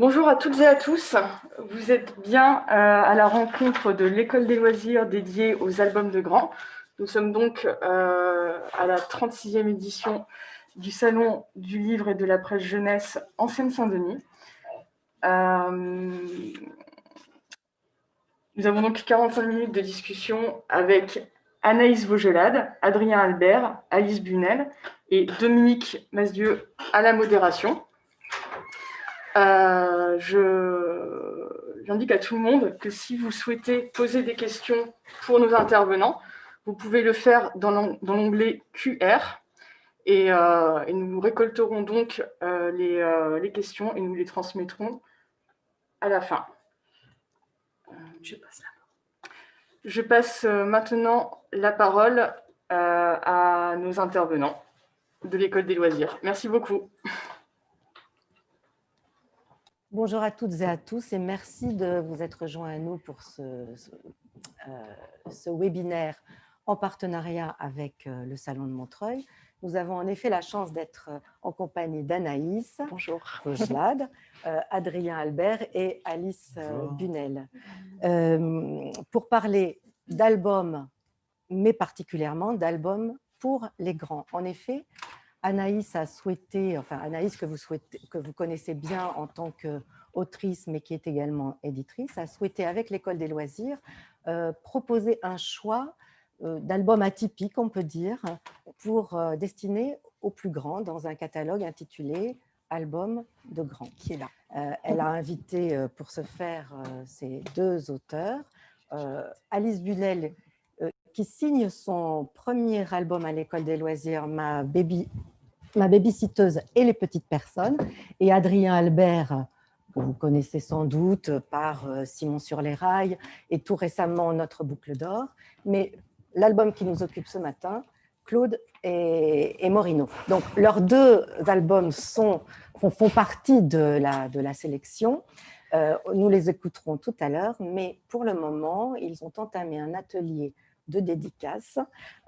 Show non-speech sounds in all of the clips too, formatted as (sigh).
Bonjour à toutes et à tous. Vous êtes bien euh, à la rencontre de l'école des loisirs dédiée aux albums de grands. Nous sommes donc euh, à la 36e édition du Salon du livre et de la presse jeunesse en Seine-Saint-Denis. Euh, nous avons donc 45 minutes de discussion avec Anaïs Vaugelade, Adrien Albert, Alice Bunel et Dominique Masdieu à la modération. Euh, j'indique à tout le monde que si vous souhaitez poser des questions pour nos intervenants, vous pouvez le faire dans l'onglet QR euh, et, nous récolterons donc euh, les, questions et nous les transmettrons à la fin. Je passe maintenant la parole à nos intervenants de l'École des loisirs. Merci beaucoup. Bonjour à toutes et à tous et merci de vous être rejoints à nous pour ce, euh, webinaire en partenariat avec euh, le Salon de Montreuil. Nous avons en effet la chance d'être euh, en compagnie d'Anaïs, Bonjour. (laughs) Adrien Albert et Alice Bunel. pour parler d'albums, mais particulièrement d'albums pour les grands. En effet, Anaïs a souhaité, enfin Anaïs que vous, souhaitez, que vous connaissez bien en tant qu'autrice, mais qui est également éditrice, a souhaité avec l'École des loisirs euh, proposer un choix euh, d'albums atypiques, on peut dire, pour euh, destiner aux plus grands dans un catalogue intitulé « Album de grands ». Qui est là. elle a invité pour ce faire ces deux auteurs, Alice Bunel, qui signe son premier album à l'école des loisirs, Ma baby ma babysitteuse et les petites personnes, et Adrien Albert, que vous connaissez sans doute par euh, Simon sur les rails, et tout récemment Notre boucle d'or. Mais l'album qui nous occupe ce matin, Claude et, Morino. Donc, leurs deux albums font, partie de la, de la sélection. Euh, nous les écouterons tout à l'heure, mais pour le moment, ils ont entamé un atelier de dédicaces.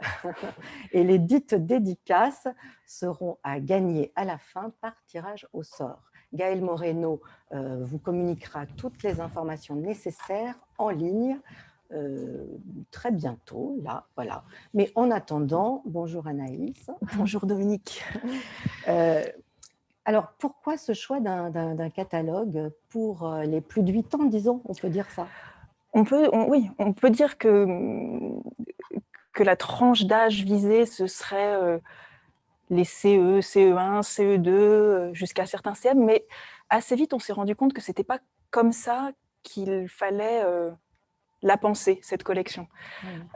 (laughs) Et les dites dédicaces seront à gagner à la fin par tirage au sort. Gaël Moreno euh, vous communiquera toutes les informations nécessaires en ligne euh, très bientôt, là, voilà. Mais en attendant, bonjour Anaïs. Bonjour Dominique. (laughs) Euh, alors, pourquoi ce choix d'un catalogue pour les plus de 8 ans, disons, on peut dire ça? On peut, oui, on peut dire que, que la tranche d'âge visée, ce serait euh, les CE, CE1, CE2, jusqu'à certains CM, mais assez vite, on s'est rendu compte que ce n'était pas comme ça qu'il fallait euh, la penser, cette collection.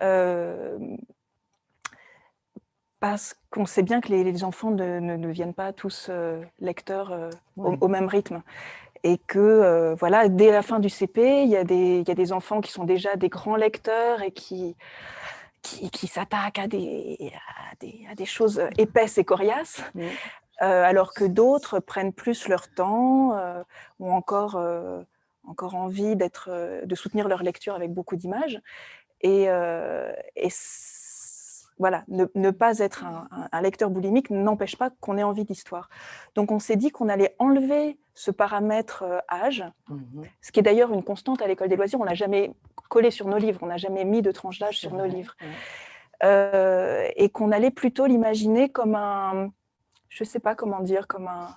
Euh, parce qu'on sait bien que les, enfants ne, ne, deviennent pas tous lecteurs au, même rythme et que euh, voilà, dès la fin du CP, il y, a des, il y, a des enfants qui sont déjà des grands lecteurs et qui, qui, s'attaquent à des, à, des, choses épaisses et coriaces, euh, alors que d'autres prennent plus leur temps, euh, ont encore, encore envie de soutenir leur lecture avec beaucoup d'images. Et, et voilà, ne, pas être un, lecteur boulimique n'empêche pas qu'on ait envie d'histoire. Donc on s'est dit qu'on allait enlever ce paramètre euh, âge, mmh ce qui est d'ailleurs une constante à l'école des loisirs, on n'a jamais collé sur nos livres, on n'a jamais mis de tranche d'âge sur nos livres. Euh, et qu'on allait plutôt l'imaginer comme un, je ne sais pas comment dire, comme un,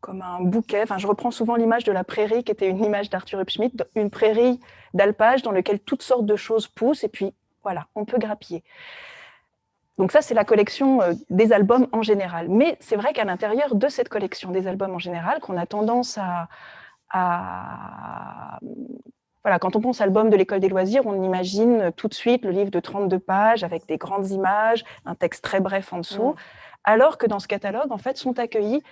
comme un bouquet. Enfin, je reprends souvent l'image de la prairie, qui était une image d'Arthur Hupschmidt, une prairie d'alpage dans laquelle toutes sortes de choses poussent, et puis voilà, on peut grappiller. Donc ça, c'est la collection euh, des albums en général. Mais c'est vrai qu'à l'intérieur de cette collection des albums en général, qu'on a tendance à, Voilà, quand on pense album de l'école des loisirs, on imagine tout de suite le livre de 32 pages avec des grandes images, un texte très bref en dessous, mmh. alors que dans ce catalogue, en fait, sont accueillis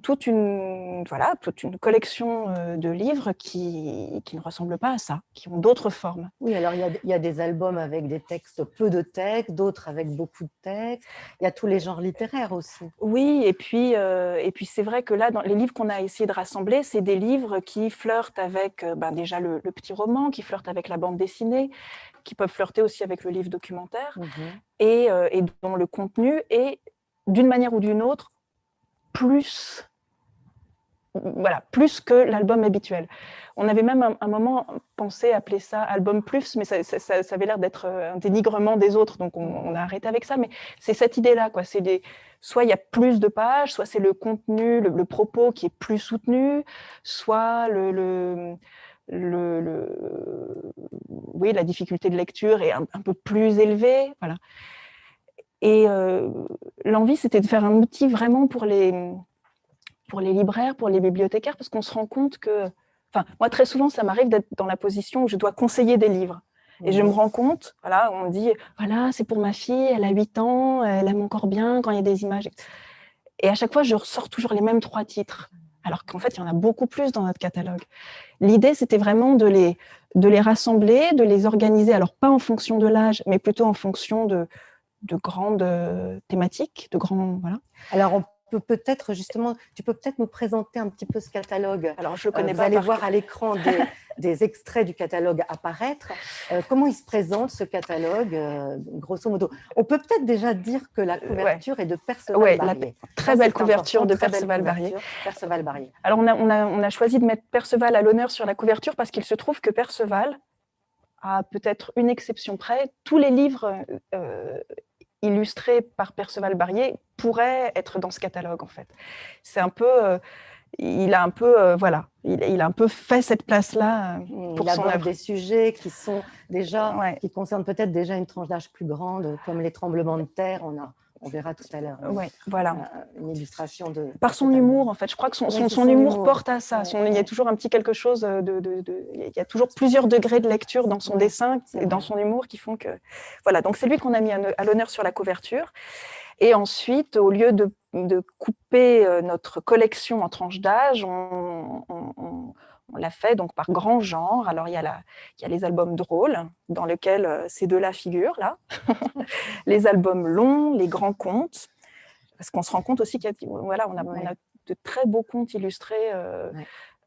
toute une, voilà, toute une collection euh, de livres qui, qui ne ressemblent pas à ça, qui ont d'autres formes. Oui, alors il y, a, il y, a, des albums avec des textes, peu de textes, d'autres avec beaucoup de textes. Il y a tous les genres littéraires aussi. Oui, et puis, euh, et puis c'est vrai que là, dans les livres qu'on a essayé de rassembler, c'est des livres qui flirtent avec euh, ben déjà le, petit roman, qui flirtent avec la bande dessinée, qui peuvent flirter aussi avec le livre documentaire, mmh et, et dont le contenu est, d'une manière ou d'une autre, plus voilà, plus que l'album habituel. On avait même un, moment pensé appeler ça album plus, mais ça, avait l'air d'être un dénigrement des autres, donc on, a arrêté avec ça. Mais c'est cette idée-là, quoi. C'est soit il y a plus de pages, soit c'est le contenu, le, propos qui est plus soutenu, soit le, le, le, oui, la difficulté de lecture est un, peu plus élevée, voilà. Et euh, l'envie, c'était de faire un outil vraiment pour les pour les libraires, pour les bibliothécaires, parce qu'on se rend compte que, enfin, moi très souvent, ça m'arrive d'être dans la position où je dois conseiller des livres. Et je me rends compte, voilà, on me dit, voilà, c'est pour ma fille, elle a 8 ans, elle aime encore bien quand il y a des images. Et à chaque fois, je ressors toujours les mêmes trois titres, alors qu'en fait, il y en a beaucoup plus dans notre catalogue. L'idée, c'était vraiment de les, de les rassembler, de les organiser, alors pas en fonction de l'âge, mais plutôt en fonction de, de grandes euh, thématiques, de grands, voilà. Alors, on peut-être justement, tu peux peut-être nous présenter un petit peu ce catalogue. Alors, je connais euh, Vous allez voir à l'écran (laughs) des, extraits du catalogue apparaître. Euh, comment il se présente, ce catalogue, euh, grosso modo? On peut peut-être déjà dire que la couverture est de Perceval Barrier. très belle couverture de Perceval Barrier. Perceval Barrier. Alors, on a, on, a, on a choisi de mettre Perceval à l'honneur sur la couverture parce qu'il se trouve que Perceval, à peut-être une exception près, tous les livres illustré par Perceval Barrier pourrait être dans ce catalogue en fait. C'est un peu, euh, il a un peu, euh, voilà, il, a un peu fait cette place-là euh, pour il son œuvre. des sujets qui sont déjà, qui concernent peut-être déjà une tranche d'âge plus grande, comme les tremblements de terre. On a on verra tout à l'heure. Hein. Oui, voilà. Euh, une illustration de... Par son humour, en fait. Je crois que son, son, humour, porte à ça. il y a toujours un petit quelque chose de, Il y a toujours plusieurs degrés de lecture dans son dessin et dans son humour qui font que... Voilà, donc c'est lui qu'on a mis à l'honneur sur la couverture. Et ensuite, au lieu de, couper euh, notre collection en tranches d'âge, on on l'a fait donc par grand genre. Alors, il y, a la, il y a les albums drôles, dans lesquels euh, ces deux-là figurent, là. (laughs) (laughs) les albums longs, les grands contes. Parce qu'on se rend compte aussi qu'il y a, voilà, on a, de très beaux contes illustrés euh,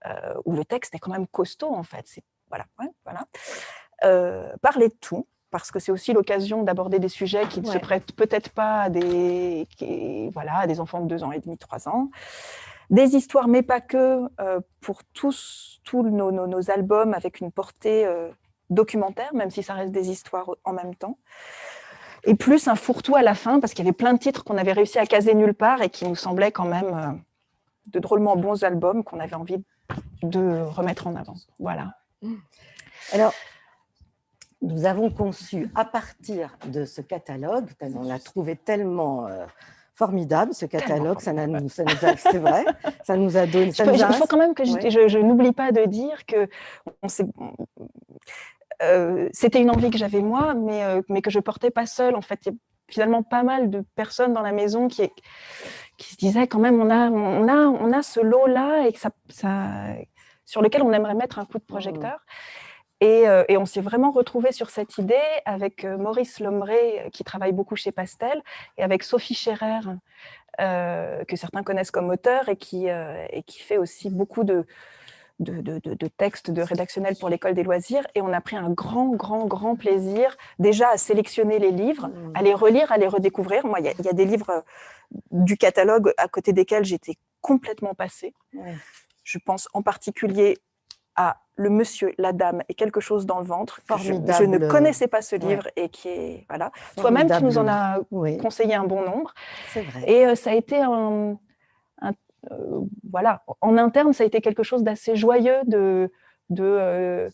euh, où le texte est quand même costaud, en fait. Voilà, voilà. parler de tout, parce que c'est aussi l'occasion d'aborder des sujets qui ne se prêtent peut-être pas à des, voilà, à des enfants de 2 ans et demi, 3 ans des histoires, mais pas que, euh, pour tous, tous nos, albums avec une portée euh, documentaire, même si ça reste des histoires en même temps. Et plus un fourre-tout à la fin, parce qu'il y avait plein de titres qu'on avait réussi à caser nulle part et qui nous semblaient quand même euh, de drôlement bons albums qu'on avait envie de remettre en avant. Voilà. Alors, nous avons conçu à partir de ce catalogue, on l'a trouvé tellement formidable ce catalogue, ça, nous, ça nous a, c'est vrai, ça nous a donné. Ça il faut quand même que je, n'oublie pas de dire que euh, c'était une envie que j'avais moi, mais, euh, mais que je portais pas seule. En fait, il y a finalement pas mal de personnes dans la maison qui, qui se disaient quand même, on a, on a, on a ce lot-là et que ça, ça, sur lequel on aimerait mettre un coup de projecteur. Euh, et, on s'est vraiment retrouvé sur cette idée avec euh, Maurice Lombré, euh, qui travaille beaucoup chez Pastel, et avec Sophie Scherer, que certains connaissent comme auteur, et qui, et qui fait aussi beaucoup de, de, de, textes de rédactionnels pour l'école des loisirs. Et on a pris un grand, grand, grand plaisir déjà à sélectionner les livres, à les relire, à les redécouvrir. Moi, il y, a des livres du catalogue à côté desquels j'étais complètement passée. Je pense en particulier à Le Monsieur, la Dame et quelque chose dans le ventre. Je, je, ne connaissais pas ce livre et qui est voilà. Toi-même, tu nous en as conseillé un bon nombre. Vrai. Et euh, ça a été un, euh, voilà, en interne, ça a été quelque chose d'assez joyeux de, de euh,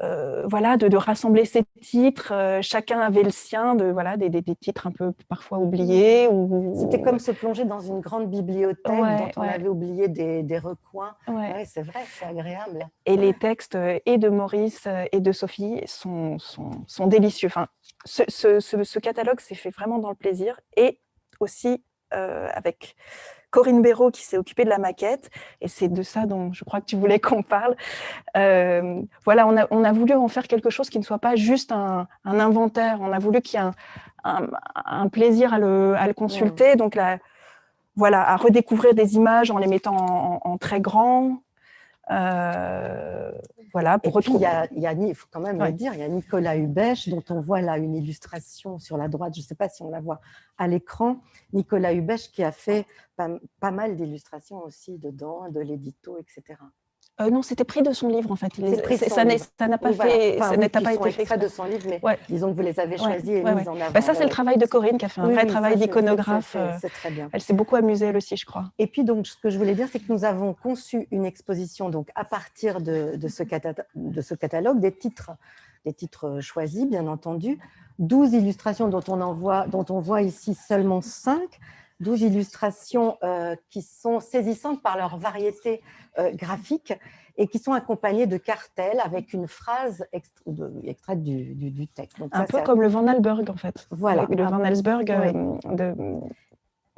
euh, voilà, de, rassembler ces titres. Euh, chacun avait le sien, de, voilà, des, titres un peu parfois oubliés. Ou... C'était comme se plonger dans une grande bibliothèque dont on avait oublié des, recoins. c'est vrai, c'est agréable. Et les textes euh, et de Maurice et de Sophie sont, sont, délicieux. Enfin, ce, catalogue s'est fait vraiment dans le plaisir et aussi avec Corinne Béraud qui s'est occupée de la maquette, et c'est de ça dont je crois que tu voulais qu'on parle. Euh, voilà, on a, on a, voulu en faire quelque chose qui ne soit pas juste un, inventaire, on a voulu qu'il y ait un, plaisir à le, à le consulter, donc voilà, à redécouvrir des images en les mettant en, très grand, voilà, pour retrouver. Il y a, il faut quand même le dire, il y a Nicolas Hubèche, dont on voit là une illustration sur la droite, je ne sais pas si on la voit à l'écran. Nicolas Hubèche qui a fait pas, pas mal d'illustrations aussi dedans, de l'édito, etc. Euh, non, c'était pris de son livre en fait. ça n'a pas, fait, ça n'a pas été fait de son livre, mais disons que vous les avez choisis et mis en avant. Bah, ça, c'est le travail de Corinne qui a fait un vrai travail d'iconographe. C'est très bien. Elle s'est beaucoup amusée elle aussi, je crois. Et puis donc, ce que je voulais dire, c'est que nous avons conçu une exposition donc à partir de, de, ce, de ce catalogue, des titres, des titres choisis, bien entendu, 12 illustrations dont on, en voit, dont on voit ici seulement 5, 12 illustrations euh, qui sont saisissantes par leur variété euh, graphique et qui sont accompagnées de cartels avec une phrase extraite du, du, texte. un peu comme le Van Alberg, en fait. Voilà. Le Van Alberg euh, de...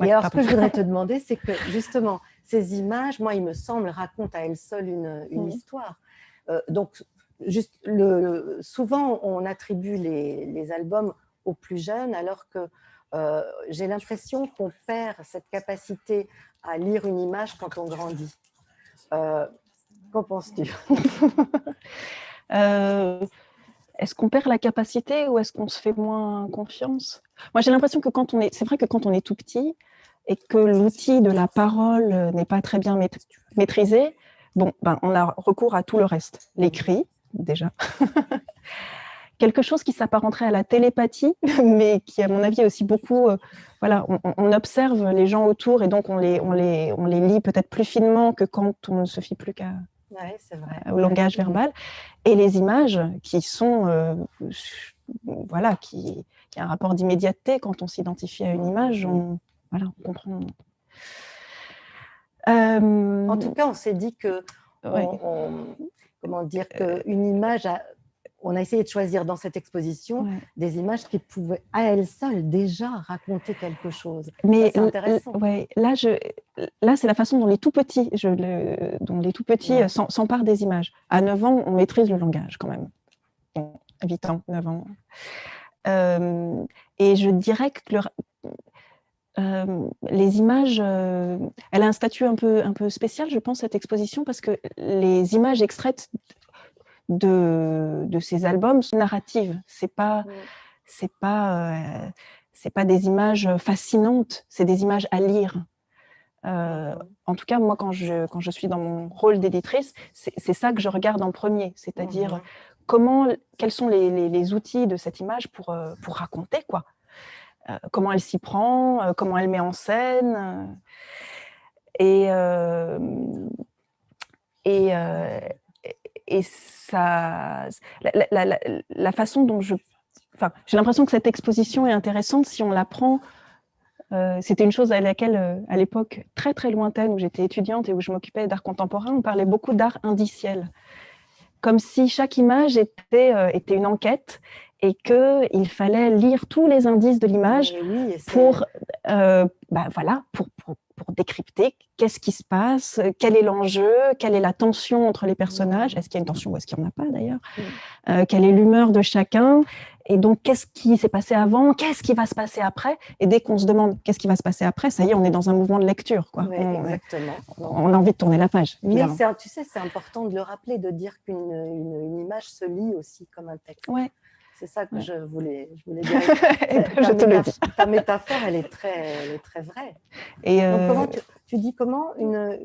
et alors, ce que je voudrais te (laughs) demander, c'est que justement, ces images, moi, il me semble, racontent à elles seules une, une histoire. donc, juste le, souvent, on attribue les, les albums aux plus jeunes, alors que euh, j'ai l'impression qu'on perd cette capacité à lire une image quand on grandit. Euh, qu'en penses-tu? (laughs) Euh, Est-ce qu'on perd la capacité ou est-ce qu'on se fait moins confiance? Moi, j'ai l'impression que quand on est, c'est vrai que quand on est tout petit et que l'outil de la parole n'est pas très bien maîtrisé, bon, ben, on a recours à tout le reste, l'écrit déjà, (laughs) quelque chose qui s'apparenterait à la télépathie, (laughs) mais qui, à mon avis, est aussi beaucoup... Euh, voilà, on, observe les gens autour et donc on les, on les, on les lit peut-être plus finement que quand on ne se fie plus qu'à au langage verbal. Et les images qui sont... Euh, voilà, qui, qui a un rapport d'immédiateté quand on s'identifie à une image, on, voilà, on comprend. Euh, en tout cas, on s'est dit que... comment dire qu'une image a on a essayé de choisir dans cette exposition des images qui pouvaient à elles seules déjà raconter quelque chose. Mais c'est intéressant. là, je, là c'est la façon dont les tout petits, je, dont les tout petits euh, s'emparent des images. À 9 ans, on maîtrise le langage quand même. 8 ans, 9 ans. Euh, et je dirais que euh, les images, elle a un statut un peu, un peu spécial, je pense, cette exposition, parce que les images extraites de, de ces albums sont narratives. C'est pas, c'est pas, euh, c'est pas des images fascinantes, c'est des images à lire. Euh, en tout cas, moi, quand je, quand je suis dans mon rôle d'éditrice, c'est ça que je regarde en premier, c'est-à-dire comment, quels sont les, les, outils de cette image pour, euh, pour raconter, quoi. comment elle s'y prend, comment elle met en scène. Et, et, et ça, la, façon dont je... Enfin, j'ai l'impression que cette exposition est intéressante si on la prend... Euh, c'était une chose à laquelle, euh, à l'époque très très lointaine, où j'étais étudiante et où je m'occupais d'art contemporain, on parlait beaucoup d'art indiciel. Comme si chaque image était, euh, était une enquête et qu'il fallait lire tous les indices de l'image pour, bah, voilà, pour, pour, pour décrypter qu'est-ce qui se passe, quel est l'enjeu, quelle est la tension entre les personnages, est-ce qu'il y a une tension ou est-ce qu'il n'y en a pas d'ailleurs, euh, quelle est l'humeur de chacun, et donc qu'est-ce qui s'est passé avant, qu'est-ce qui va se passer après, et dès qu'on se demande qu'est-ce qui va se passer après, ça y est, on est dans un mouvement de lecture. Quoi. on, exactement. On a envie de tourner la page. Mais tu sais, c'est important de le rappeler, de dire qu'une une, image se lit aussi comme un texte. Ouais. C'est ça que je, voulais, je voulais dire. (laughs) Ben, je te le dis. (laughs) Ta métaphore, elle est très, elle est très vraie. Et Donc, comment euh, tu, dis comment une,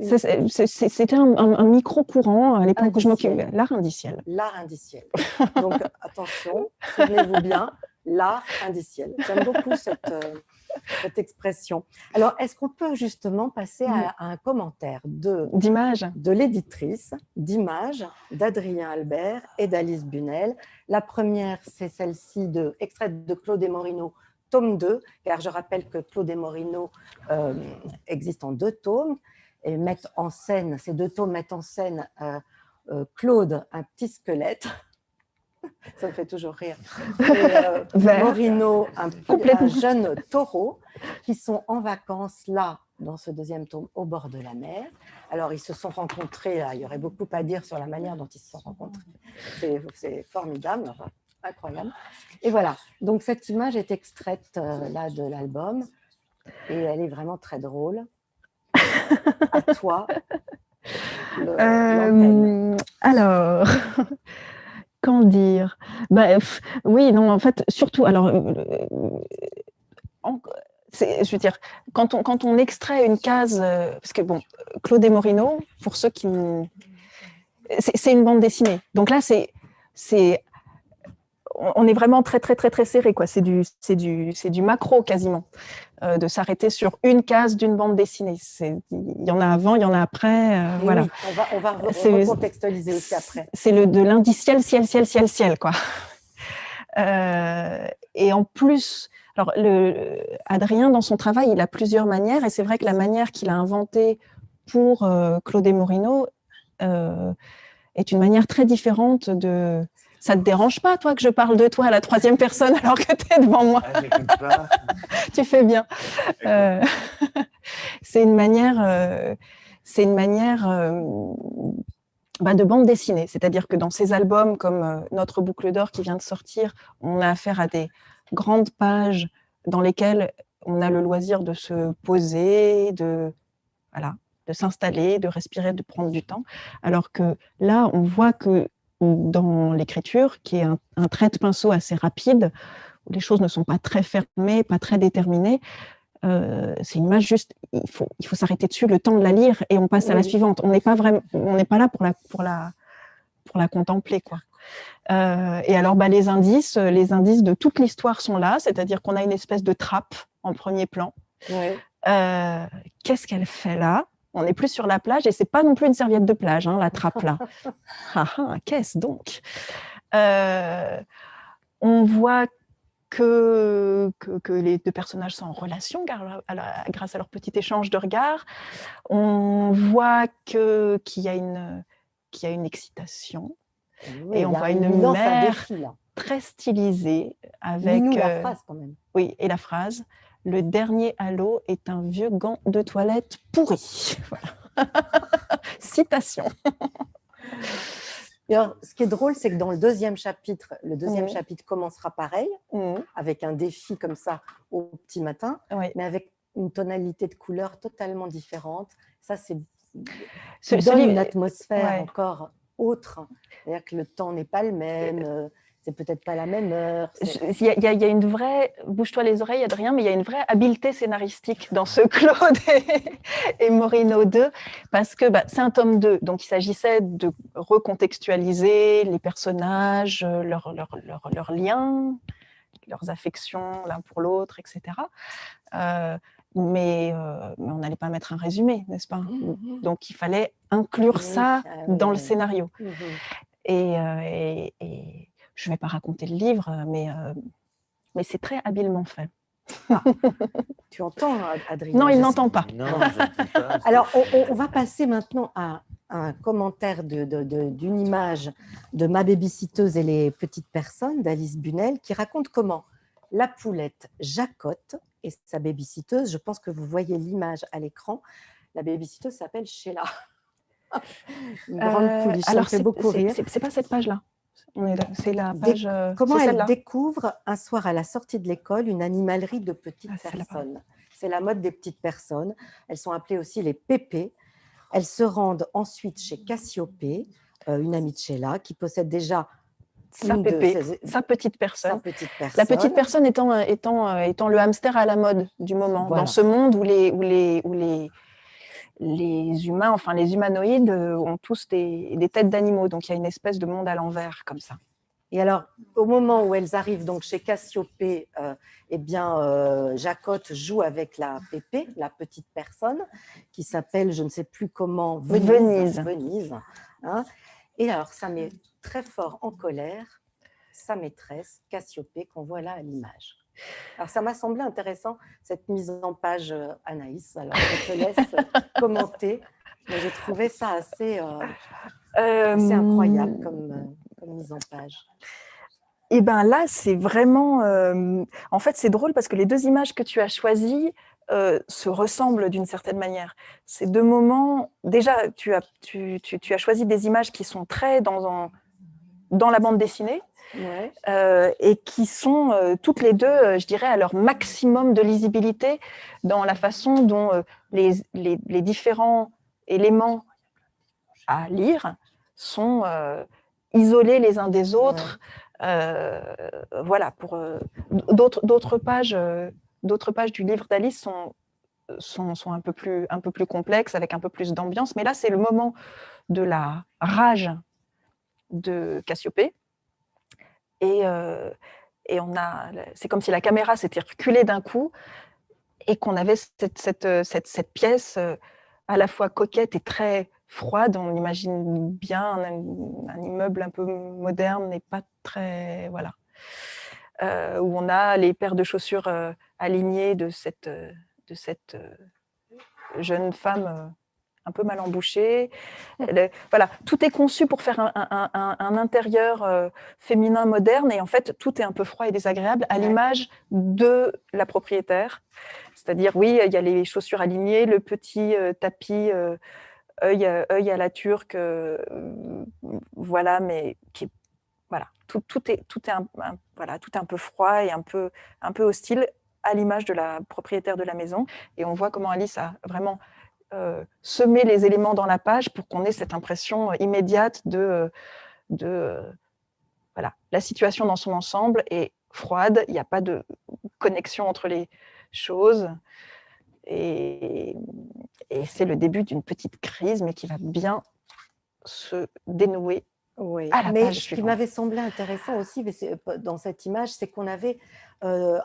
C'était un, micro-courant à l'époque où je m'occupais. L'art indiciel. L'art indiciel. Donc, (laughs) attention, souvenez-vous bien, l'art indiciel. J'aime beaucoup cette, euh, (laughs) cette expression. Alors, est-ce qu'on peut justement passer à, un commentaire d'image. de l'éditrice, d'image d'Adrien Albert et d'Alice Bunel. La première, c'est celle-ci, de, extraite de Claude Morino, tome 2, car je rappelle que Claude Morino euh, existe en deux tomes, et mettent en scène, ces deux tomes mettent en scène euh, euh, Claude, un petit squelette, (laughs) ça me fait toujours rire. (laughs) Euh, Morino, un, jeune taureau, qui sont en vacances là, dans ce deuxième tome, au bord de la mer. Alors, ils se sont rencontrés, là, il y aurait beaucoup à dire sur la manière dont ils se sont rencontrés. C'est formidable, incroyable. Et voilà, donc cette image est extraite euh, là de l'album, et elle est vraiment très drôle. À toi. euh, Alors, (laughs) qu'en dire bah, Oui, non, en fait, surtout, alors, euh, je veux dire, quand on, quand on extrait une case, parce que bon, Claude et Morino, pour ceux qui... C'est une bande dessinée. Donc là, c'est on est vraiment très très très très serré quoi. C'est du c'est du c'est du macro quasiment euh, de s'arrêter sur une case d'une bande dessinée. Il y en a avant, il y en a après. Euh, voilà. on va on va recontextualiser aussi après. C'est le de l'indiciel ciel ciel ciel ciel quoi. Euh, et en plus, alors le Adrien dans son travail, il a plusieurs manières et c'est vrai que la manière qu'il a inventée pour Claude Morino est une manière très différente de ça te dérange pas, toi, que je parle de toi à la troisième personne alors que tu es devant moi? Ah, (laughs) Tu fais bien. Euh, (laughs) c'est une manière, euh, c'est une manière euh, bah, de bande dessinée. C'est-à-dire que dans ces albums, comme Notre boucle d'or qui vient de sortir, on a affaire à des grandes pages dans lesquelles on a le loisir de se poser, de, voilà, de s'installer, de respirer, de prendre du temps. Alors que là, on voit que dans l'écriture, qui est un, trait de pinceau assez rapide, où les choses ne sont pas très fermées, pas très déterminées. Euh, c'est une image juste, il faut, il faut s'arrêter dessus, le temps de la lire, et on passe à la suivante. On n'est pas, vraiment, on n'est pas là pour la, pour la, pour la contempler. Quoi. Euh, et alors, bah, les indices, les indices de toute l'histoire sont là, c'est-à-dire qu'on a une espèce de trappe en premier plan. Euh, qu'est-ce qu'elle fait là? On n'est plus sur la plage et c'est pas non plus une serviette de plage, hein, la trappe là. (laughs) ah, ah, qu'est-ce donc? Euh, On voit que, que, les deux personnages sont en relation grâce à leur petit échange de regards. On voit qu'il y, a une, y a une excitation. et on voit une, mère très stylisée avec... la euh, phrase quand même. Oui, et la phrase le dernier halo est un vieux gant de toilette pourri. (laughs) (laughs) Citation. alors, ce qui est drôle, c'est que dans le deuxième chapitre, le deuxième mmh. chapitre commencera pareil, mmh. avec un défi comme ça au petit matin, mais avec une tonalité de couleur totalement différente. Ça, c'est donne une atmosphère encore autre. C'est-à-dire que le temps n'est pas le même. Euh, c'est peut-être pas la même heure. Il y, a une vraie, bouge-toi les oreilles, Adrien, mais il y a une vraie habileté scénaristique dans ce (laughs) Claude et, Morino 2, parce que bah, c'est un tome 2, donc il s'agissait de recontextualiser les personnages, leurs leur, liens, leurs affections l'un pour l'autre, etc. Euh, mais, euh, mais, on n'allait pas mettre un résumé, n'est-ce pas? Mmh, mmh. Donc il fallait inclure ça dans le scénario. Mmh, euh, et, et je ne vais pas raconter le livre, euh, mais, euh, mais c'est très habilement fait. Ah. (laughs) tu entends, Adrien Non, il n'entend pas. (laughs) Alors, on, va passer maintenant à un commentaire d'une de, image de Ma babysitteuse et les petites personnes d'Alice Bunel qui raconte comment la poulette Jacotte et sa babysitteuse, je pense que vous voyez l'image à l'écran, la babysitteuse s'appelle Sheila. (laughs) Une grande euh, pouliche, alors fait beaucoup rire. C'est pas cette page-là c'est la page. Euh, comment elle découvre un soir à la sortie de l'école une animalerie de petites ah, personnes C'est la mode des petites personnes. Elles sont appelées aussi les pépés. Elles se rendent ensuite chez Cassiopée, euh, une amie de Sheila, qui possède déjà sa, sa, petite personne. La petite personne étant, euh, étant, étant le hamster à la mode du moment, dans ce monde où les, où les, où les, les humains, enfin les humanoïdes euh, ont tous des, têtes d'animaux, donc il y a une espèce de monde à l'envers comme ça. Et alors, au moment où elles arrivent donc chez Cassiopée, euh, eh bien, euh, Jacotte joue avec la Pépé, la petite personne, qui s'appelle, je ne sais plus comment, Venise. Venise. Hein. Et alors, ça met très fort en colère sa maîtresse, Cassiopée, qu'on voit là à l'image. Alors, ça m'a semblé intéressant, cette mise en page, euh, Anaïs. Alors, je te laisse euh, (laughs) commenter. J'ai trouvé ça assez, euh, incroyable comme, mise en page. Et eh bien là, c'est vraiment... en fait, c'est drôle parce que les deux images que tu as choisies se ressemblent d'une certaine manière. Ces deux moments... Déjà, tu as, tu, tu, as choisi des images qui sont très dans, dans la bande dessinée, euh, et qui sont euh, toutes les deux, euh, je dirais, à leur maximum de lisibilité dans la façon dont les, les, différents éléments à lire sont isolés les uns des autres. voilà, pour d'autres pages, d'autres pages du livre d'Alice sont sont, un, peu plus, un peu plus complexes, avec un peu plus d'ambiance. Mais là, c'est le moment de la rage de Cassiopée. Et, euh, c'est comme si la caméra s'était reculée d'un coup et qu'on avait cette, cette, cette, pièce euh, à la fois coquette et très froide. On imagine bien un, immeuble un peu moderne et pas très... Voilà. Euh, où on a les paires de chaussures alignées de cette, de cette euh, jeune femme euh, un peu mal embouchée. voilà, tout est conçu pour faire un, intérieur euh, féminin moderne et en fait, tout est un peu froid et désagréable à l'image de la propriétaire. C'est-à-dire, oui, il y a les chaussures alignées, le petit tapis œil, œil, à la turque, voilà, mais qui voilà, tout, tout, est, tout, est un, voilà, tout est un peu froid et un peu, un peu hostile à l'image de la propriétaire de la maison. Et on voit comment Alice a vraiment euh, semé les éléments dans la page pour qu'on ait cette impression immédiate de, de voilà, la situation dans son ensemble est froide, il n'y a pas de connexion entre les choses. Et, et c'est le début d'une petite crise, mais qui va bien se dénouer oui, mais ce qui m'avait semblé intéressant aussi dans cette image, c'est qu'on avait euh,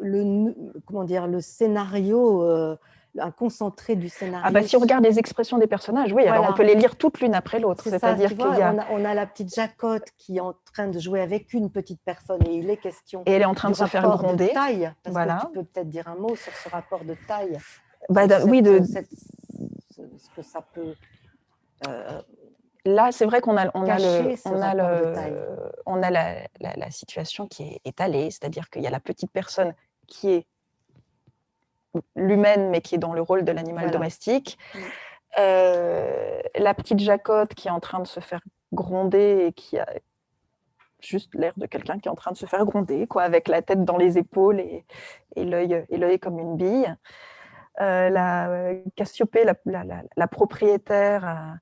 le, comment dire, le scénario, euh, un concentré du scénario. Ah bah, si on regarde les expressions des personnages, oui, alors on peut les lire toutes l'une après l'autre. C'est-à-dire qu'il y a... On, a... la petite Jacotte qui est en train de jouer avec une petite personne et il est question. Et elle est en train de se faire gronder. De taille. voilà. tu peux peut-être dire un mot sur ce rapport de taille. Bah, oui, de. ce que ça peut. Euh, là, c'est vrai qu'on a, on a, le, on a, le, on a la, la, situation qui est étalée, c'est-à-dire qu'il y a la petite personne qui est l'humaine, mais qui est dans le rôle de l'animal domestique. Mm. Euh, la petite Jacotte qui est en train de se faire gronder et qui a juste l'air de quelqu'un qui est en train de se faire gronder, quoi, avec la tête dans les épaules et, et l'œil comme une bille. Euh, la Cassiopée, la, la propriétaire,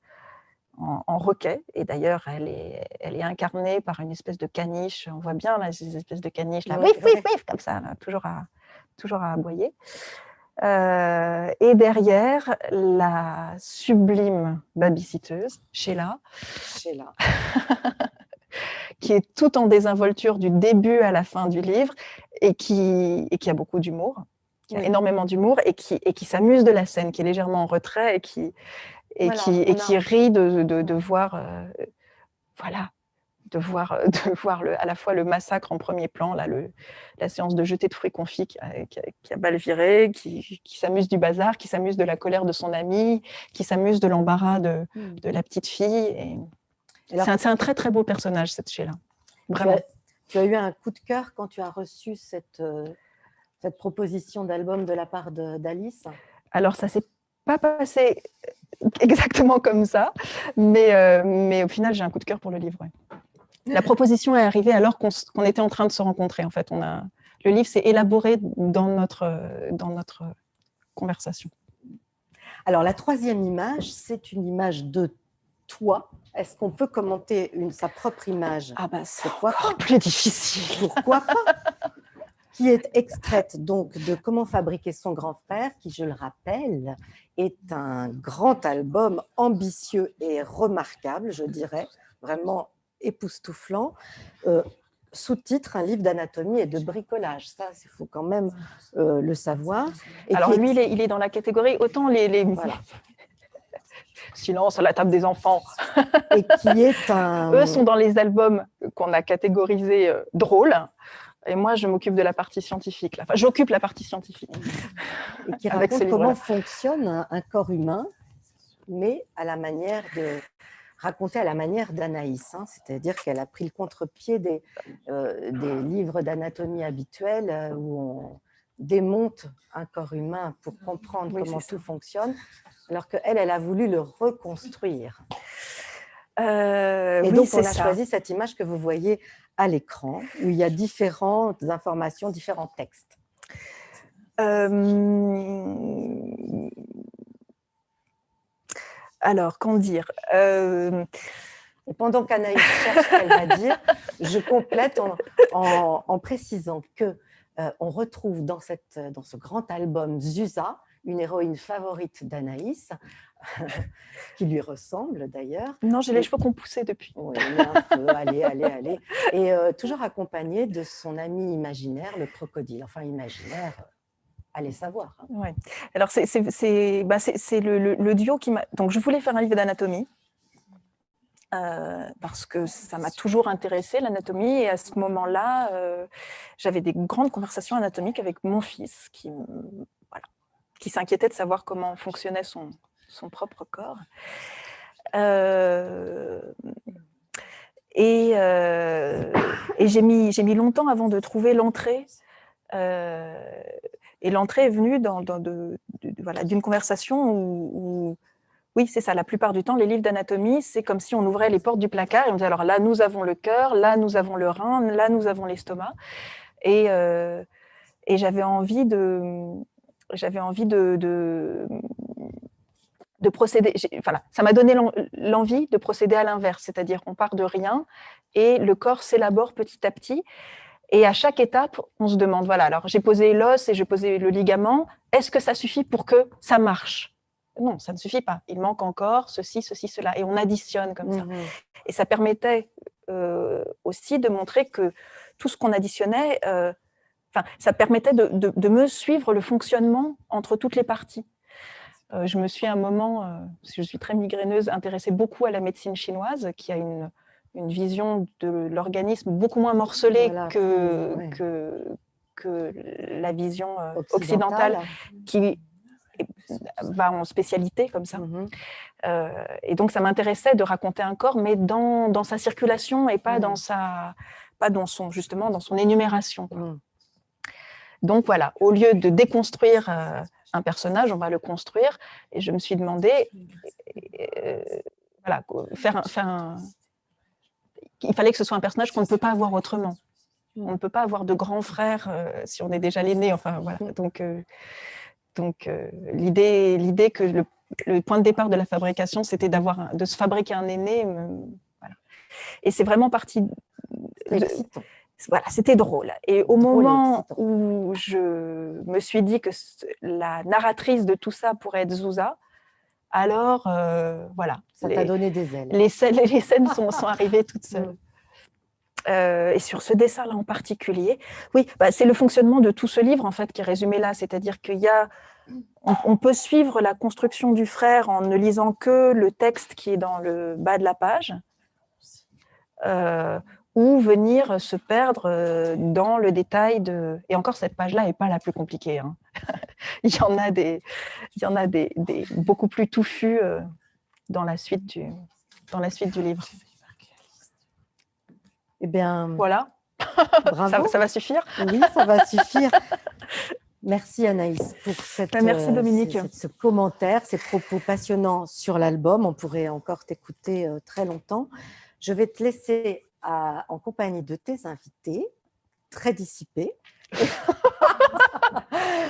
en, roquet. Et d'ailleurs, elle est, elle est incarnée par une espèce de caniche. On voit bien là, ces espèces de caniches, là, wif, wif, wif, comme ça, toujours, à, toujours à aboyer. Euh, et derrière, la sublime babysitteuse, Sheila, Sheila. (laughs) qui est tout en désinvolture du début à la fin du livre et qui, et qui a beaucoup d'humour, qui a énormément d'humour et qui, et qui s'amuse de la scène, qui est légèrement en retrait et qui, et, qui, et qui rit de, de, voir, euh, voilà, de voir, de (laughs) voir le, à la fois le massacre en premier plan, là, le, la séance de jeter de fruits confits qui a, qui a, mal viré, qui, qui s'amuse du bazar, qui s'amuse de la colère de son ami, qui s'amuse de l'embarras de, mmh. de, la petite fille. C'est un, très très beau personnage, cette Sheila. Vraiment. Tu as, eu un coup de cœur quand tu as reçu cette, euh, cette proposition d'album de la part d'Alice? Alors, ça s'est pas passé exactement comme ça, mais, euh, mais au final, j'ai un coup de cœur pour le livre. La proposition est arrivée alors qu'on était en train de se rencontrer. En fait, on a, le livre s'est élaboré dans notre, dans notre conversation. Alors, la troisième image, c'est une image de toi. Est-ce qu'on peut commenter une, sa propre image? Ah bah, c'est encore plus difficile. Pourquoi pas? Qui est extraite donc de Comment fabriquer son grand frère, qui, je le rappelle, est un grand album ambitieux et remarquable, je dirais, vraiment époustouflant. Euh, sous-titre, un livre d'anatomie et de bricolage. Ça, il faut quand même euh, le savoir. Et Alors lui, il, est, il, est, dans la catégorie, autant les... les... Voilà. (laughs) Silence à la table des enfants. Et qui est un... (laughs) Eux sont dans les albums qu'on a catégorisés euh, drôles. Et moi, je m'occupe de la partie scientifique. Enfin, j'occupe la partie scientifique. Et qui raconte comment fonctionne un, corps humain, mais à la manière de raconter à la manière d'Anaïs. Hein. C'est-à-dire qu'elle a pris le contre-pied des, euh, des, livres d'anatomie habituels euh, où on démonte un corps humain pour comprendre comment tout fonctionne, alors qu'elle, elle a voulu le reconstruire. Euh, et donc, on a choisi cette image que vous voyez à l'écran, où il y a différentes informations, différents textes euh, alors, qu'en dire? Et pendant qu'Anaïs cherche ce qu'elle va dire, je complète en, précisant que on retrouve dans, cette, dans ce grand album Zusa, une héroïne favorite d'Anaïs, (laughs) qui lui ressemble d'ailleurs. Non, j'ai les cheveux qu'on poussait depuis. Oui, un peu, allez, allez, allez. Et euh, toujours accompagnée de son ami imaginaire, le crocodile. Enfin, imaginaire, euh, allez savoir. Hein. Ouais. Alors, c'est bah, le, le, duo qui m'a... Donc, je voulais faire un livre d'anatomie. Euh, parce que ça m'a toujours intéressé l'anatomie et à ce moment-là, j'avais des grandes conversations anatomiques avec mon fils qui, voilà, qui s'inquiétait de savoir comment fonctionnait son, son propre corps. Euh, et, euh, et j'ai mis, mis longtemps avant de trouver l'entrée. Euh, et l'entrée est venue dans, de, voilà, d'une conversation où, oui, c'est ça, la plupart du temps, les livres d'anatomie, c'est comme si on ouvrait les portes du placard et on disait, alors là, nous avons le cœur, là, nous avons le rein, là, nous avons l'estomac. Et, et j'avais envie de, j'avais envie de, de procéder, voilà, ça m'a donné l'envie de procéder à l'inverse, c'est-à-dire on part de rien et le corps s'élabore petit à petit. Et à chaque étape, on se demande, voilà, alors j'ai posé l'os et j'ai posé le ligament, est-ce que ça suffit pour que ça marche? Non, ça ne suffit pas. Il manque encore ceci, ceci, cela. Et on additionne comme ça. Mmh et ça permettait euh, aussi de montrer que tout ce qu'on additionnait, euh, ça permettait de, de, me suivre le fonctionnement entre toutes les parties. Euh, je me suis à un moment, euh, je suis très migraineuse, intéressée beaucoup à la médecine chinoise, qui a une, vision de l'organisme beaucoup moins morcelée que, que, que, la vision euh, occidentale, qui va en spécialité comme ça. Mm-hmm. et donc, ça m'intéressait de raconter un corps, mais dans, dans sa circulation et pas, dans, mm. sa, pas dans son, justement, dans son énumération. Mm. Donc voilà, au lieu de déconstruire un personnage, on va le construire. Et je me suis demandé, euh, voilà, faire un, faire il fallait que ce soit un personnage qu'on ne peut pas avoir autrement. On ne peut pas avoir de grand frère euh, si on est déjà l'aîné. Enfin voilà. Donc, euh, donc l'idée, l'idée que le, point de départ de la fabrication, c'était d'avoir, de se fabriquer un aîné. voilà. Et c'est vraiment parti. De, voilà, c'était drôle. Et au moment où je me suis dit que la narratrice de tout ça pourrait être Zouza, alors euh, voilà. Ça t'a donné des ailes. Les scènes, les scènes sont, sont, (laughs) arrivées toutes seules. Euh, et sur ce dessin-là en particulier, oui, bah, c'est le fonctionnement de tout ce livre en fait qui est résumé là, c'est-à-dire qu'il y a, on, peut suivre la construction du frère en ne lisant que le texte qui est dans le bas de la page. Euh, ou venir se perdre dans le détail de... Et encore, cette page-là n'est pas la plus compliquée. Hein. (laughs) il y en a, des, il y en a des, des beaucoup plus touffus euh, dans, la suite du, dans la suite du livre. Eh bien, voilà. (laughs) Bravo. Ça, va suffire Oui, ça va suffire. Merci Anaïs pour cette, ben, Merci Dominique. ce commentaire, ces propos passionnants sur l'album. On pourrait encore t'écouter euh, très longtemps. Je vais te laisser en compagnie de tes invités, très dissipés. (laughs)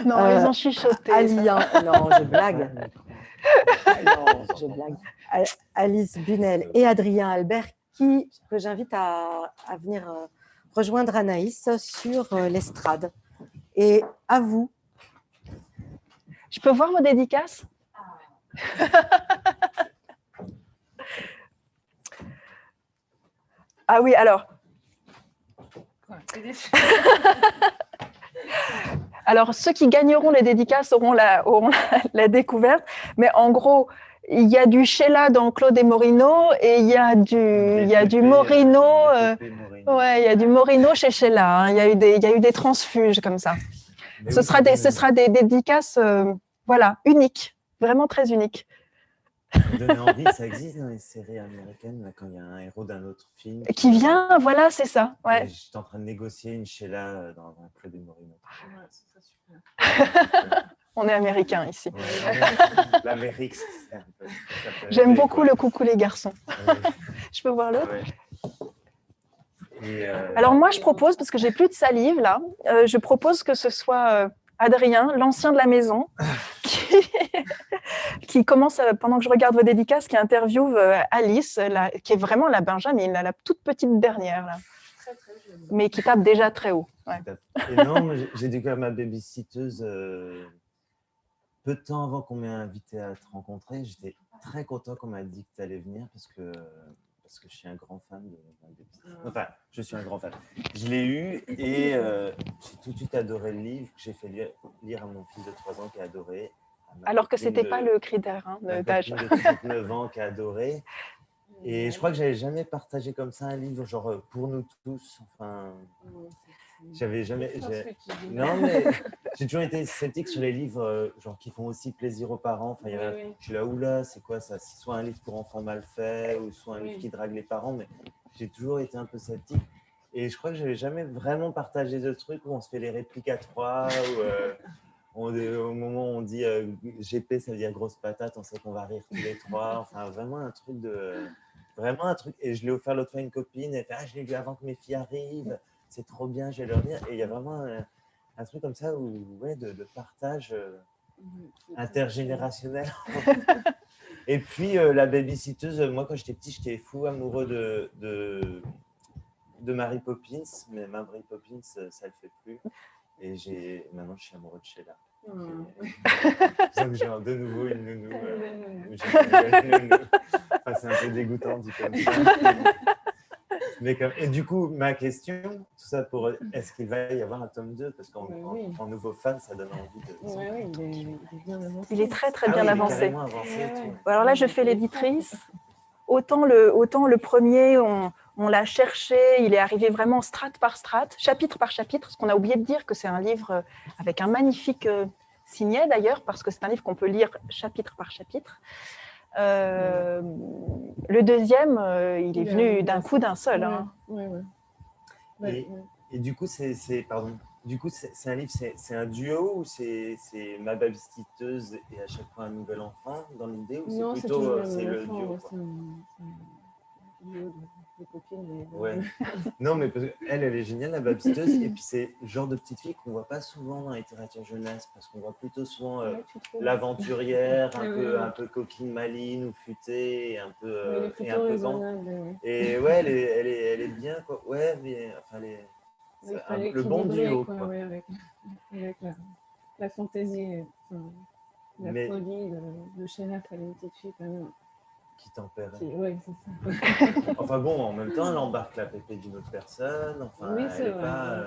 non, ils ont chuchoté. non, je blague. (laughs) non, je blague. Alice Bunel et Adrien Albert, qui, que j'invite à, venir euh, rejoindre Anaïs sur euh, l'estrade. Et à vous. Je peux voir vos dédicaces? Ah oui, alors. (laughs) alors, ceux qui gagneront les dédicaces auront la, (laughs) la, découverte. Mais en gros, il y a du Sheila dans Claude et Morino et il y a du, il y a du Morino. Euh, ouais, il y a du Morino chez Sheila. Hein. Il, y a eu des, il y a eu des transfuges comme ça. ce, sera des, ce sera des dédicaces euh, voilà, uniques, vraiment très uniques donner envie, ça existe dans les séries américaines, là, quand il y a un héros d'un autre film. Qui vient, voilà, c'est ça. Ouais. J'étais en train de négocier une Sheila euh, dans un club de Morino. (laughs) On est américain ici. L'Amérique, J'aime beaucoup le coucou les garçons. (laughs) je peux voir l'autre? Euh, Alors moi, je propose, parce que j'ai plus de salive là, euh, je propose que ce soit Adrien, l'ancien de la maison, (laughs) qui, qui commence, pendant que je regarde vos dédicaces, qui interviewe Alice, qui est vraiment la Benjamin, la toute petite dernière. Là. Mais qui tape déjà très haut. Non, j'ai découvert ma babysitteuse euh, peu de temps avant qu'on m'ait invité à te rencontrer. J'étais très content qu'on m'a dit que tu allais venir parce que, parce que je suis un grand fan de Enfin, je suis un grand fan. Je l'ai eu et euh, j'ai tout de suite adoré le livre que j'ai fait lire, à mon fils de 3 ans qui a adoré. Alors que ce n'était pas le critère hein, d'âge. de 39 ans qui a adoré. Et je crois que j'avais jamais partagé comme ça un livre, genre euh, pour nous tous. Enfin, j'avais jamais. Non, mais (laughs) j'ai toujours été sceptique sur les livres euh, genre qui font aussi plaisir aux parents. Enfin, Je suis là, oula, c'est quoi ça? Soit un livre pour enfants mal fait, ou soit un livre qui drague les parents. Mais j'ai toujours été un peu sceptique. Et je crois que j'avais jamais vraiment partagé de trucs où on se fait les répliques à trois, ou euh, (laughs) au moment où on dit GP, ça veut dire grosse patate, on sait qu'on va rire tous les trois. Enfin, vraiment un truc de Vraiment un truc. Et je l'ai offert l'autre fois à une copine. Elle fait Ah, je l'ai lu avant que mes filles arrivent. C'est trop bien, je vais leur dire. Et il y a vraiment un, truc comme ça où, ouais, de, partage euh, intergénérationnel. (laughs) et puis, euh, la babysitteuse, moi, quand j'étais petit, j'étais fou amoureux de, de, de Mary Poppins. Mais Mary Poppins, ça ne le fait plus. Et maintenant, je suis amoureux de Sheila. Mmh. j'ai de nouveau une nounou. Euh, c'est un peu dégoûtant dit comme ça. (laughs) Mais comme... Et du coup, ma question, tout ça pour est-ce qu'il va y avoir un tome 2 Parce qu'en nouveau fan, ça donne envie de. Oui, oui, il, est, bien avancé. Il est très très ah bien avancé. Alors là, je fais l'éditrice. Autant le, autant le premier, on, on l'a cherché, il est arrivé vraiment strate par strate, chapitre par chapitre, Ce qu'on a oublié de dire que c'est un livre euh, avec un magnifique euh, signet d'ailleurs, parce que c'est un livre qu'on peut lire chapitre par chapitre. Euh, le deuxième, il est venu d'un coup d'un seul. Hein. et, du coup, c'est pardon. Du coup, c'est un livre, c'est un duo ou c'est ma babysitteuse et à chaque fois un nouvel enfant dans l'idée ou c'est plutôt c'est le duo copines. Ouais. (laughs) non, mais elle, elle est géniale, la babysiteuse. et puis, c'est le genre de petite fille qu'on ne voit pas souvent dans la littérature jeunesse, parce qu'on voit plutôt souvent euh, l'aventurière, un, peu, un peu coquine maline ou futée, un peu, euh, et un peu Et ouais, elle est, elle est, elle est bien, quoi. Ouais, mais enfin, elle est, le bon duo. Quoi, Ouais, avec, avec la, la, fantaisie, la folie de, de Sheila, elle est une petite fille quand même qui tempère. Oui, c'est ça. (laughs) enfin bon, en même temps, elle embarque la pépé d'une autre personne. Enfin, elle euh,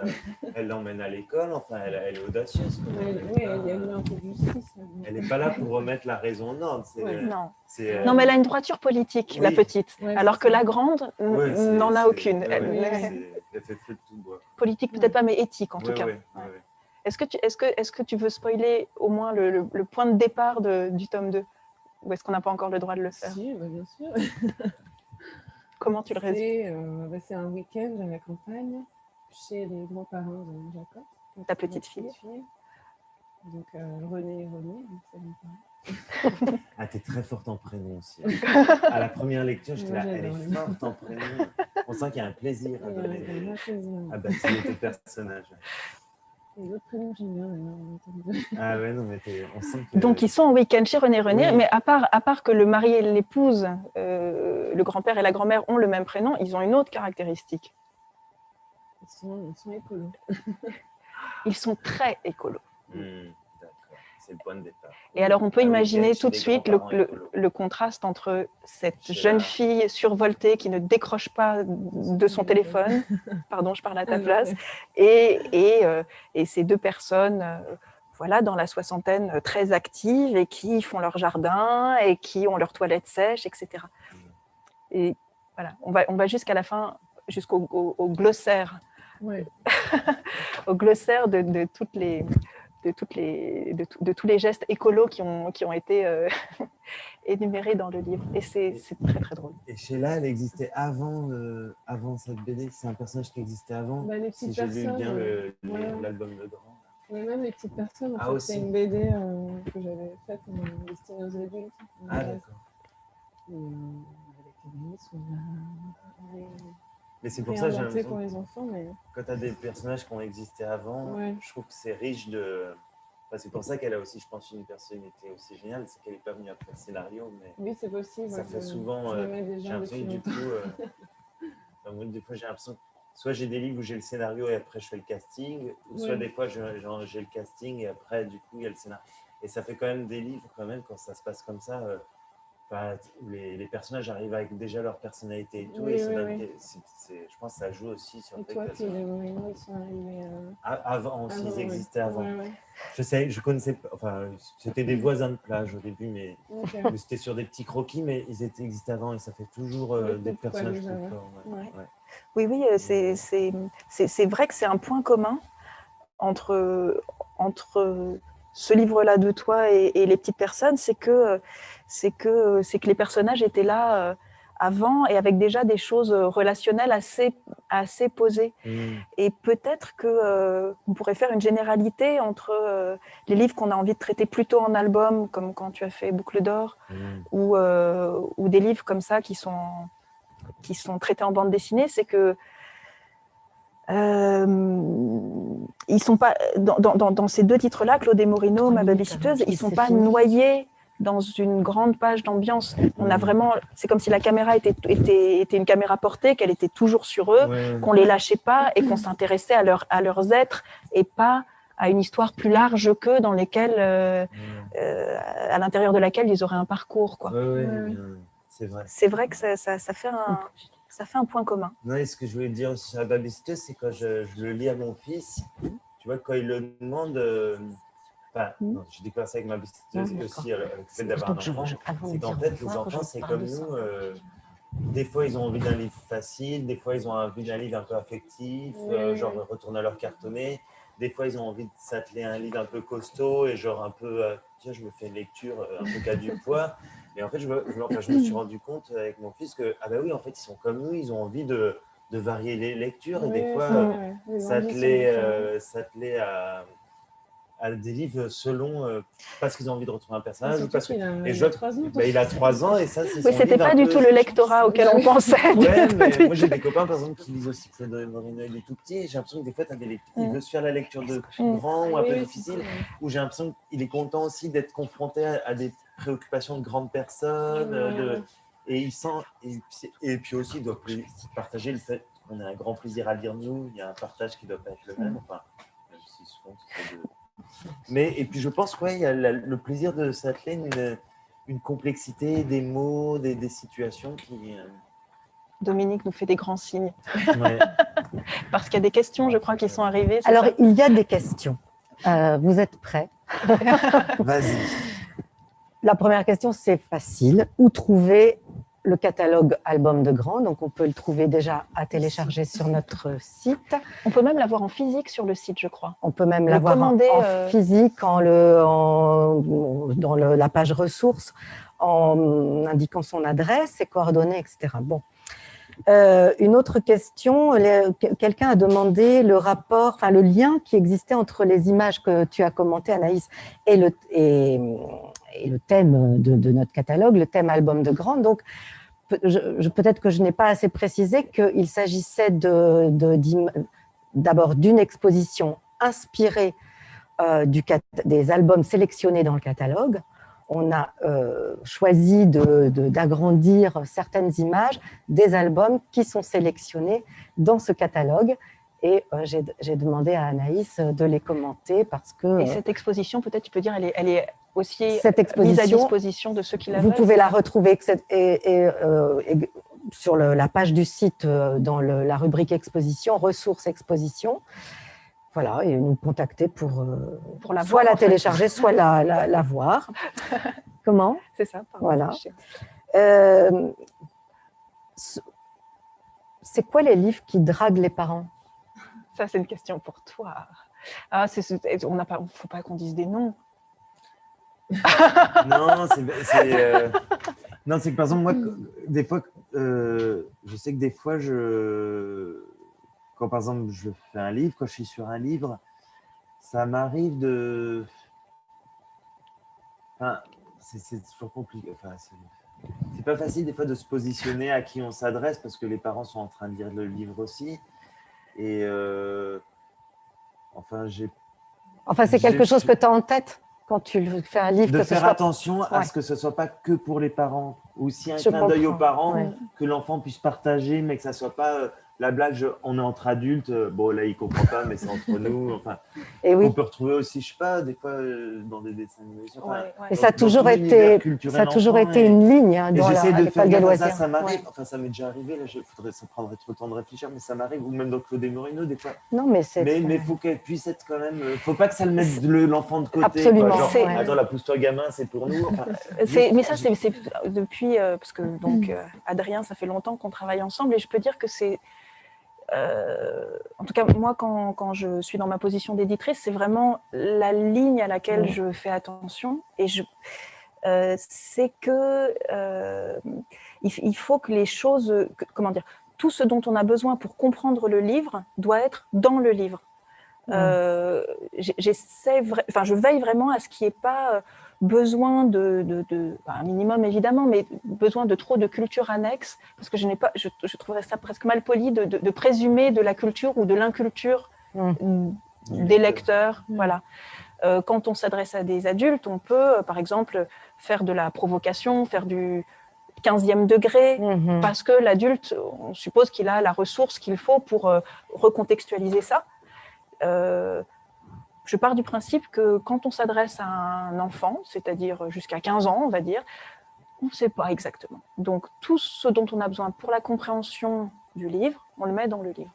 elle l'emmène à l'école. Enfin, elle, elle, est audacieuse. oui, elle, est un peu justice. Elle n'est pas là pour remettre la raison en ordre. non. Euh, non, mais elle a une droiture politique, la petite, alors que la grande n'en a aucune. Elle, fait feu de tout bois. Politique peut-être pas, mais éthique en tout cas. Est-ce que, tu, est -ce que, est -ce que tu veux spoiler au moins le, le point de départ de, du tome 2 ou est-ce qu'on n'a pas encore le droit de le faire Si, bah, bien sûr. (laughs) Comment tu le résumes euh, bah, C'est un week-end à la campagne, chez les grands-parents de Jacob. Ta petite fille. Donc euh, René et René, c'est (laughs) Ah, t'es très forte en prénom aussi. (laughs) à la première lecture, j'étais là, elle est forte en prénom. On sent qu'il y a un plaisir à donner, à bâtir tes personnages. Ah ouais, non, mais on sent que... Donc, ils sont en week-end chez René René, mais à part, à part que le mari et l'épouse, euh, le grand-père et la grand-mère ont le même prénom, ils ont une autre caractéristique. Ils sont, ils sont écolos. ils sont très écolos. Hmm le point de départ. Et alors, on peut ah imaginer tout de suite le, contraste entre cette jeune fille survoltée qui ne décroche pas de son téléphone, (laughs) pardon, je parle à ta place, et, et, euh, et ces deux personnes euh, voilà, dans la soixantaine euh, très actives et qui font leur jardin et qui ont leur toilette sèche, etc. Et voilà, on va, on va jusqu'à la fin, jusqu'au au, glossaire, (laughs) au glossaire de, de toutes les de, toutes les, de, tous les gestes écolos qui ont, qui ont été euh, (laughs) énumérés dans le livre. Et c'est très, très drôle. Et Sheila, elle existait avant, euh, avant cette BD C'est un personnage qui existait avant bah, Si j'ai lu bien euh, l'album de Grand. Oui, même les petites personnes. En ah, c'est une BD que j'avais faite destinée aux adultes. Ah, d'accord. Mais c'est pour ça que pour les enfants. Mais... Quand tu as des personnages qui ont existé avant, je trouve que c'est riche de, c'est pour ça qu'elle a aussi, je pense, une personnalité aussi géniale, c'est qu'elle n'est pas venue après le scénario. Mais oui, c'est possible. Ça fait souvent. Euh, j'ai l'impression du coup. Euh, (laughs) des fois, j'ai l'impression soit j'ai des livres où j'ai le scénario et après je fais le casting, ou soit des fois j'ai le casting et après, du coup, il y a le scénario. Et ça fait quand même des livres, quand même, quand ça se passe comme ça. Euh, les, les, personnages arrivent avec déjà leur personnalité et tout. et je pense que ça joue aussi sur et toi, que les ils sont arrivés euh, Avant aussi, ils existaient avant. Je sais, je connaissais pas. Enfin, c'était des voisins de plage au début, mais, (laughs) c'était sur des petits croquis, mais ils étaient existés avant et ça fait toujours euh, des personnages plus Oui, oui, euh, c'est vrai que c'est un point commun entre, entre ce livre-là de toi et, les petites personnes, c'est que, c'est que, que les personnages étaient là euh, avant et avec déjà des choses relationnelles assez, assez posées. Mmh. Et peut-être qu'on euh, pourrait faire une généralité entre euh, les livres qu'on a envie de traiter plutôt en album, comme quand tu as fait Boucle d'or, mmh. ou, ou des livres comme ça qui sont, qui sont traités en bande dessinée, c'est que euh, ils sont pas dans, dans, dans ces deux titres-là, Claude et Morino, Ma babysitteuse, ils sont pas noyés dans une grande page d'ambiance. On a vraiment, c'est comme si la caméra était, était, était une caméra portée, qu'elle était toujours sur eux, qu'on les lâchait pas et qu'on s'intéressait à, leur, à leurs êtres et pas à une histoire plus large qu'eux dans lesquelles, euh, euh, à l'intérieur de laquelle ils auraient un parcours. Quoi. c'est vrai. C'est vrai que ça, ça, ça fait un, ça fait un point commun. Non, et ce que je voulais dire sur la babysitteuse, c'est quand je, le lis à mon fils, tu vois, quand il le demande, euh, enfin, mm. j'ai découvert ça avec ma babysitteuse ah, aussi, avec le fait d'avoir un enfant, c'est qu'en fait, les enfants, c'est comme nous, euh, des fois, ils ont envie d'un livre facile, des fois, ils ont envie d'un livre un peu affectif, euh, genre retourner à leur cartonné. Des fois, ils ont envie de s'atteler à un livre un peu costaud et genre un peu, tiens, je me fais une lecture un peu qu'à du poids. (laughs) Et en fait, je me, je, me, suis rendu compte avec mon fils que, ah ben oui, en fait, ils sont comme nous, ils ont envie de, de varier les lectures. et des fois, ça s'atteler à, à des livres selon, euh, parce qu'ils ont envie de retrouver un personnage. Ou parce que, il, a, je, 3 ans, bah, il a 3 ans et ça, c'est Oui, c'était pas du tout le lectorat auquel on pensait. Ouais, mais (laughs) moi, j'ai des copains, par exemple, qui lisent aussi Claude Moreno, il est tout petit. J'ai l'impression que des fois, as des lectures, il veut se faire la lecture de grand ou un peu difficile. Ou j'ai l'impression qu'il est content aussi d'être confronté à des préoccupation de grandes personnes. De, et il sent, et, puis aussi, il doit partager le fait qu'on a un grand plaisir à lire nous. Il y a un partage qui doit pas être le même. Enfin, Mais, et puis je pense qu'il y a le plaisir de s'atteler une, une, complexité des mots, des, des situations qui. Euh, Dominique nous fait des grands signes. (laughs) Parce qu'il y a des questions, je crois, qui sont arrivées. Alors, il y a des questions. Euh, vous êtes prêts? (laughs) Vas-y. La première question, c'est facile. Où trouver le catalogue album de Grand? Donc, on peut le trouver déjà à télécharger sur notre site. On peut même l'avoir en physique sur le site, je crois. On peut même l'avoir en, euh, physique en le, dans la page ressources, en indiquant son adresse, ses coordonnées, etc. Bon. Euh, une autre question, quelqu'un a demandé le rapport, enfin le lien qui existait entre les images que tu as commentées, Anaïs, et le, et, et le thème de, notre catalogue, le thème album de Grande. Donc, peut-être que je n'ai pas assez précisé qu'il s'agissait d'abord d'une exposition inspirée euh, des albums sélectionnés dans le catalogue. On a euh, choisi d'agrandir certaines images des albums qui sont sélectionnés dans ce catalogue et euh, j'ai demandé à Anaïs de les commenter parce que… Et cette exposition, peut-être tu peux dire, elle est aussi cette exposition, mise à disposition de ceux qui la Vous pouvez la retrouver et, euh, sur la page du site euh, dans la rubrique exposition, ressources exposition. Voilà, et nous contacter pour, euh, pour la soit la télécharger, soit la, la, voir. (laughs) Comment? C'est ça. Voilà. c'est quoi les livres qui draguent les parents? Ça, c'est une question pour toi. Ah, on n'a pas, faut pas qu'on dise des noms. (laughs) non, c'est euh, non, c'est que par exemple moi, des fois, euh, je sais que des fois, je quand par exemple je fais un livre, quand je suis sur un livre, ça m'arrive de, enfin, c'est toujours compliqué. Enfin, c'est pas facile des fois de se positionner à qui on s'adresse parce que les parents sont en train de lire le livre aussi. Et euh, enfin, j'ai Enfin, c'est quelque chose que tu as en tête? Quand tu fais un livre de que ce faire soit... attention à ce que ce soit pas que pour les parents, ou si un Je clin d'œil aux parents, ouais. que l'enfant puisse partager, mais que ça soit pas euh, la blague, je- on est entre adultes, euh, bon là il comprend pas, mais c'est entre (laughs) nous. Enfin, Et oui, on peut retrouver aussi, je sais pas, des fois euh, dans des dessins animés. enfin, Ouais, ouais. et ça a toujours été, ça a toujours été et- une ligne hein, dans j'essaie de faire ça, ça m'arrive, Ouais. enfin ça m'est déjà arrivé, là, je, faudrait, ça prendrait trop de temps de réfléchir, mais ça m'arrive, ou même dans Claude Morino, des fois. Non, mais c'est... Mais il faut qu'elle puisse être quand même, euh, faut pas que ça le mette le- l'enfant de côté. Absolument, Quoi. Genre, attends, la pousse-toi gamin, c'est pour nous. Enfin, (laughs) mais ça, c'est depuis, euh, parce que donc euh, Adrien, ça fait longtemps qu'on travaille ensemble et je peux dire que c'est, en tout cas moi quand, quand je suis dans ma position d'éditrice, c'est vraiment la ligne à laquelle Ouais. je fais attention et je, euh, c'est que euh, il, faut que les choses, que- comment dire, tout ce dont on a besoin pour comprendre le livre doit être dans le livre. Euh, j'essaie, enfin, je veille vraiment à ce qu'il n'y ait pas euh, besoin de, de, de- un minimum évidemment, mais besoin de trop de culture annexe, parce que je n'ai pas, je, je trouverais ça presque mal poli de, de- présumer de la culture ou de l'inculture Mm. des lecteurs. Voilà. Euh, quand on s'adresse à des adultes, on peut, euh, par exemple, faire de la provocation, faire du 15e degré, Mhm. parce que l'adulte, on suppose qu'il a la ressource qu'il faut pour euh, recontextualiser ça. Euh, je pars du principe que quand on s'adresse à un enfant, c'est-à-dire jusqu'à 15 ans, on va dire, on ne sait pas exactement. Donc tout ce dont on a besoin pour la compréhension du livre, on le met dans le livre.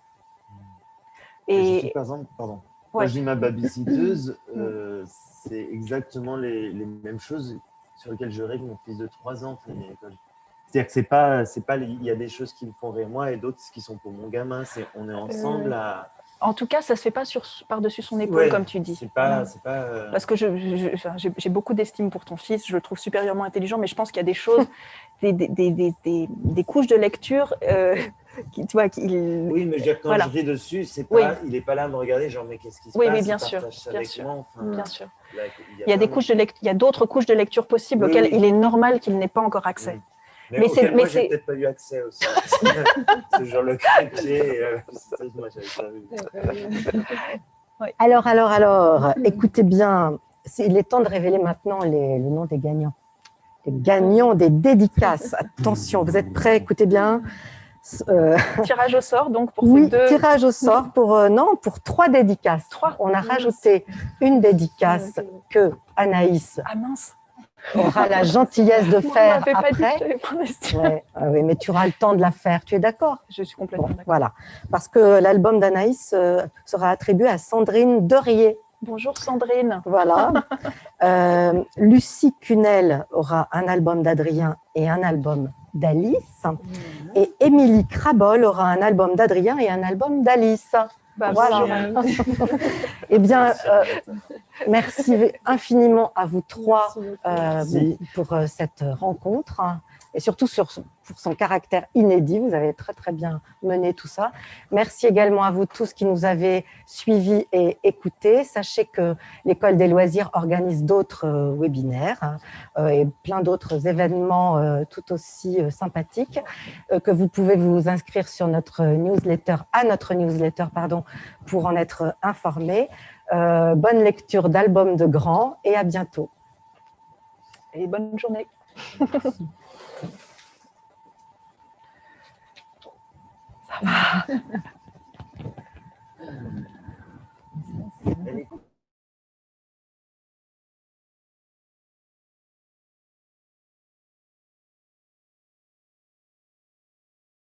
Et je sais, Et par exemple, pardon. Ouais. Quand je dis ma babysitteuse, (laughs) euh, c'est exactement les, les mêmes choses sur lesquelles je règle mon fils de 3 ans. fait. C'est-à-dire que c'est pas, c'est pas, il y a des choses qui me font rire moi et d'autres qui sont pour mon gamin. C'est, on est ensemble à. En tout cas, ça ne se fait pas par-dessus son épaule, Ouais, comme tu dis. Pas, c'est pas. euh, Parce que j'ai beaucoup d'estime pour ton fils, je le trouve supérieurement intelligent, mais je pense qu'il y a des choses, (laughs) des, des, des, des- des- des couches de lecture euh, (laughs) qui, tu vois, qui, Oui, mais je veux dire, quand Voilà. je ris dessus, c'est pas, Oui. il est pas là à me regarder, genre, mais qu'est-ce qui se Oui, passe? oui, bien sûr, bien sûr. moi, enfin, bien sûr. là, Il y a des couches de lect- il y a d'autres couches de lecture possibles Oui, auxquelles il est normal qu'il n'ait pas encore accès. Mais, Mais c'est- moi, j'ai peut-être pas eu accès aussi. (laughs) c'est genre le crépier. euh, ça, moi, j'avais pas vu. (laughs) Alors, alors, alors, écoutez bien, il est temps de révéler maintenant les- le nom des gagnants. Les gagnants des dédicaces. Attention, vous êtes prêts? Écoutez bien. Euh, Tirage au sort, donc pour oui, ces deux. tirage au sort pour euh, non pour trois dédicaces. Trois. On a rajouté une dédicace que Anaïs Ah mince, aura la gentillesse de (laughs) on faire dit que après. pas investi. Ouais, ah oui, mais tu auras le temps de la faire. Tu es d'accord? Je suis complètement Bon, d'accord. voilà. Parce que l'album d'Anaïs euh, sera attribué à Sandrine Derier. Bonjour Sandrine. Voilà. (laughs) Euh, Lucie Cunel aura un album d'Adrien et un album d'Alice. Et Émilie Crabol aura un album d'Adrien et un album d'Alice. Bah, Voilà. (laughs) Eh bien, euh, merci infiniment à vous trois euh, pour euh, cette rencontre et surtout sur, pour son caractère inédit. Vous avez très très bien mené tout ça. Merci également à vous tous qui nous avez suivis et écoutés. Sachez que l'École des loisirs organise d'autres euh, webinaires hein, euh, et plein d'autres événements euh, tout aussi euh, sympathiques euh, que vous pouvez vous inscrire sur notre newsletter, à notre newsletter, pardon, pour en être informé. Euh, bonne lecture d'albums de grands et à bientôt. Et bonne journée. (laughs) すいません。